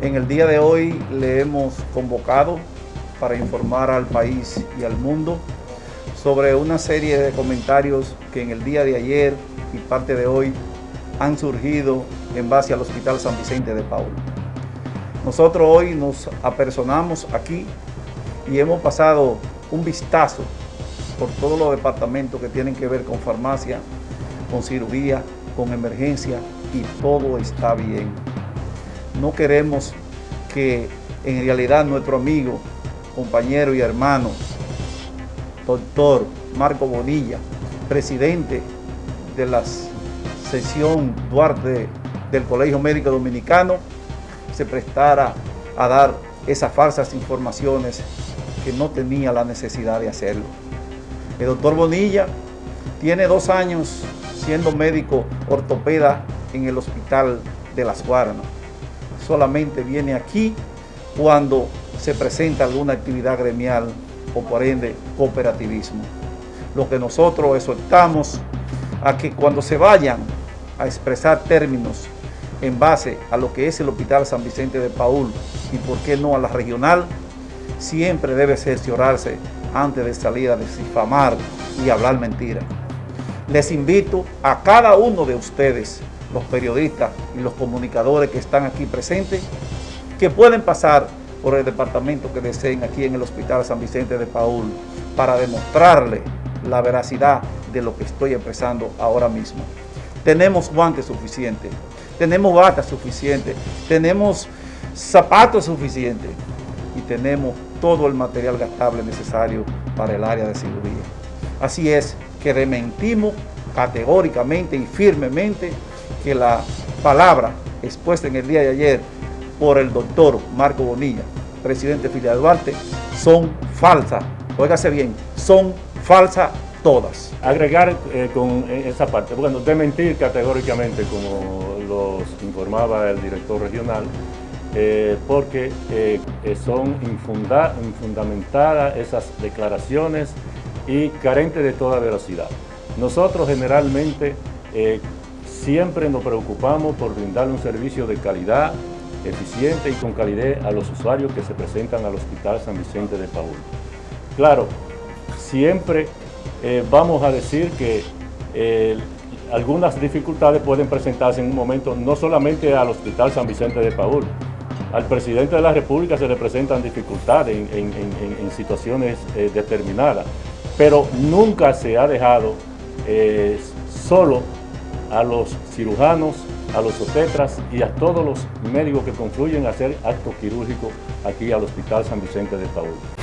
En el día de hoy le hemos convocado para informar al país y al mundo sobre una serie de comentarios que en el día de ayer y parte de hoy han surgido en base al Hospital San Vicente de Paul. Nosotros hoy nos apersonamos aquí y hemos pasado un vistazo por todos los departamentos que tienen que ver con farmacia, con cirugía, con emergencia y todo está bien. No queremos que en realidad nuestro amigo, compañero y hermano, doctor Marco Bonilla, presidente de la sesión Duarte del Colegio Médico Dominicano, se prestara a dar esas falsas informaciones que no tenía la necesidad de hacerlo. El doctor Bonilla tiene dos años siendo médico ortopeda en el hospital de Las Guaranas. Solamente viene aquí cuando se presenta alguna actividad gremial o por ende cooperativismo. Lo que nosotros exhortamos a que cuando se vayan a expresar términos en base a lo que es el Hospital San Vicente de Paul y por qué no a la regional, siempre debe cerciorarse antes de salir a difamar y hablar mentira. Les invito a cada uno de ustedes, los periodistas y los comunicadores que están aquí presentes, que pueden pasar por el departamento que deseen aquí en el Hospital San Vicente de Paul para demostrarle la veracidad de lo que estoy expresando ahora mismo. Tenemos guantes suficientes, tenemos batas suficientes, tenemos zapatos suficientes y tenemos todo el material gastable necesario para el área de cirugía. Así es que dementimos categóricamente y firmemente que la palabra expuesta en el día de ayer por el doctor Marco Bonilla, presidente de Filia Duarte, son falsas. Óigase bien, son falsas todas. Agregar eh, con esa parte, bueno, desmentir categóricamente, como los informaba el director regional, eh, porque eh, son infundamentadas esas declaraciones y carentes de toda veracidad. Nosotros generalmente siempre nos preocupamos por brindarle un servicio de calidad, eficiente y con calidad a los usuarios que se presentan al Hospital San Vicente de Paul. Claro, siempre eh, vamos a decir que eh, algunas dificultades pueden presentarse en un momento no solamente al Hospital San Vicente de Paul, al presidente de la República se le presentan dificultades en, situaciones eh, determinadas, pero nunca se ha dejado solo a los cirujanos, a los obstetras y a todos los médicos que confluyen a hacer actos quirúrgicos aquí al Hospital San Vicente de Paul.